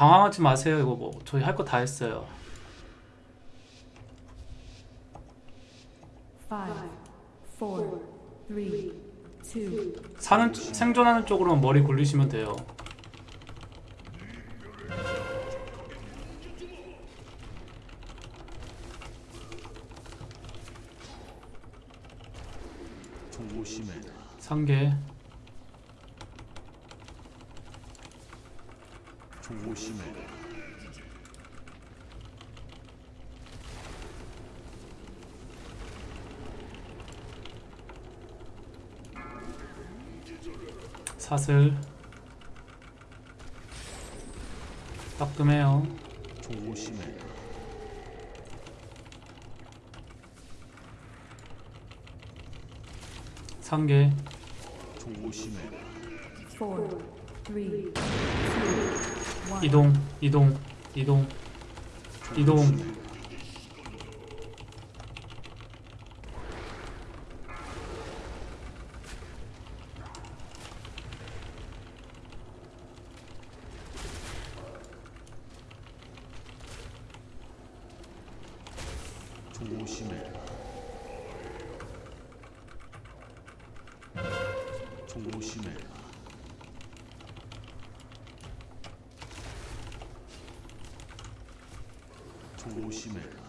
당황하지 마세요. 이거 뭐 저희 할 거 다 했어요. Five, four, three, two, 사는 생존하는 쪽으로만 머리 굴리시면 돼요. 상계 조심해라. 사슬 따끔해요. 조심해라. 상계 four, three, two, one. 이동 이동 이동 이동 조심해라. 조심해 조심해라.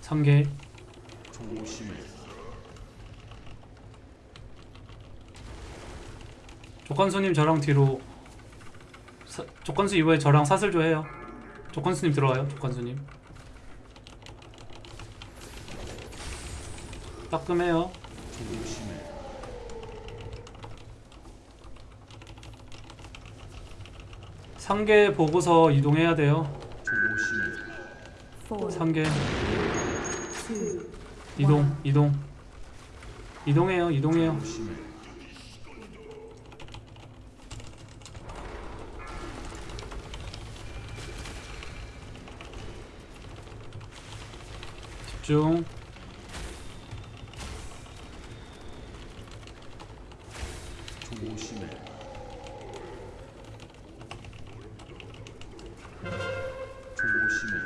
상계 조심해라. 조건수님 저랑 뒤로 사, 조건수 이후에 저랑 사슬조 해요. 조건수님 들어와요. 조건수님 따끔해요. 조심해라. 상계 보고서 이동해야 돼요. 상계 이동 이동 이동해요. 이동해요. 집중. 조심 해라.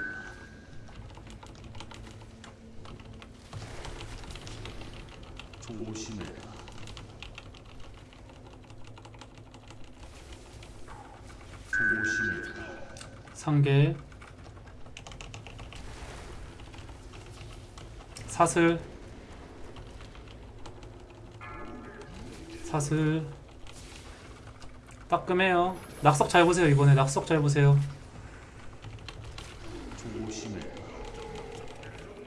조심해라. 조심해라. 조심해라. 상계 사슬 사슬 따끔해요 낙석 잘 보세요 이번에 낙석 잘 보세요 조심해라.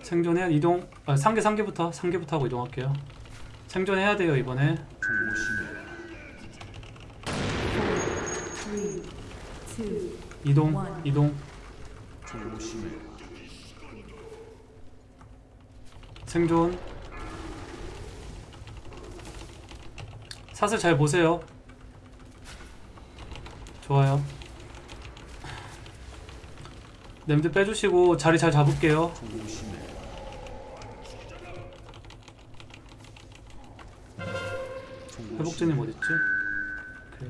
생존해야 이동 아, 상계 상계부터 상계부터 하고 이동할게요. 생존해야 돼요 이번에. 이동 원. 이동. 생존. 사슬 잘 보세요. 좋아요. 냄새 빼주시고 자리 잘 잡을게요 회복제님 어딨지? 오케이.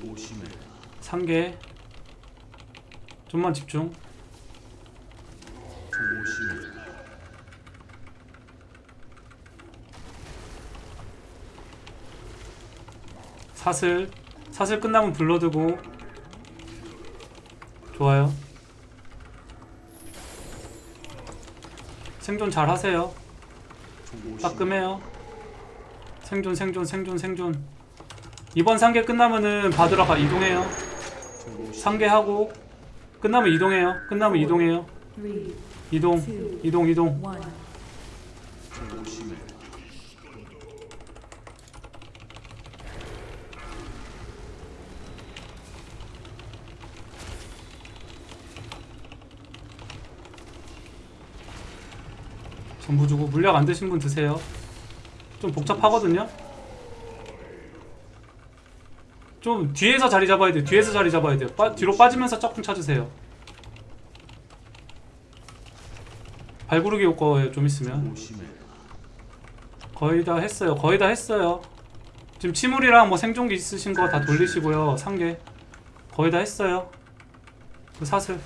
조심해라. 상계 좀만 집중 조심해라. 사슬 사슬 끝나면 불러두고 좋아요 생존 잘 하세요 따끔해요. 생존 생존 생존 생존. 이번 상계 끝나면은 받으러 가 이동해요. 상계하고 끝나면 이동해요. 끝나면 이동해요. 이동 이동 이동 one. 조심해라. 전부 주고 물약 안 드신 분 드세요 좀 복잡하거든요 좀 뒤에서 자리 잡아야 돼요 뒤에서 자리 잡아야 돼요 빠, 뒤로 빠지면서 짝꿍 찾으세요 발구르기 효과예요 좀 있으면. 거의 다 했어요. 거의 다 했어요. 지금 치물이랑 뭐 생존기 있으신 거 다 돌리시고요. 상계 거의 다 했어요. 그 사슬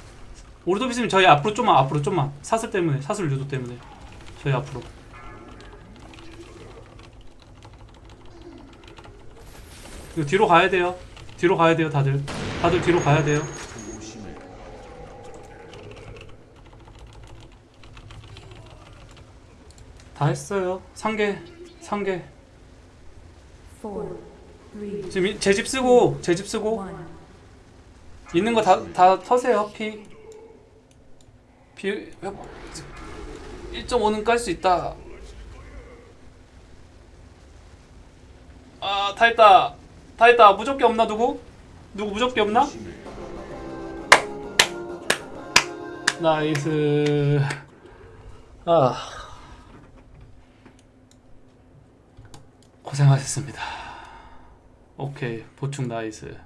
오르도비스님 저희 앞으로 좀만 앞으로 좀만 사슬 때문에 사슬 유도 때문에 저희 앞으로 이거 뒤로 가야 돼요. 뒤로 가야 돼요, 다들. 다들 뒤로 가야 돼요. 다 했어요. 상계, 상계. 지금 제 집 쓰고 제 집 쓰고. 있는 거 다 다 터세요. 피. 피 1.5는 깔 수 있다. 아, 다 했다. 다 했다. 무적기 없나 누구? 누구 무적기 없나? 나이스. 아. 고생하셨습니다. 오케이. 보충 nice.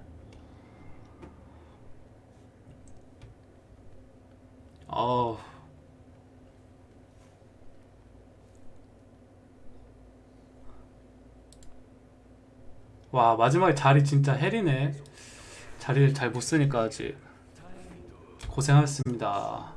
어우. 와, 마지막에 자리 진짜 hell이네. 자리를 잘 못 쓰니까 아직. 고생하셨습니다.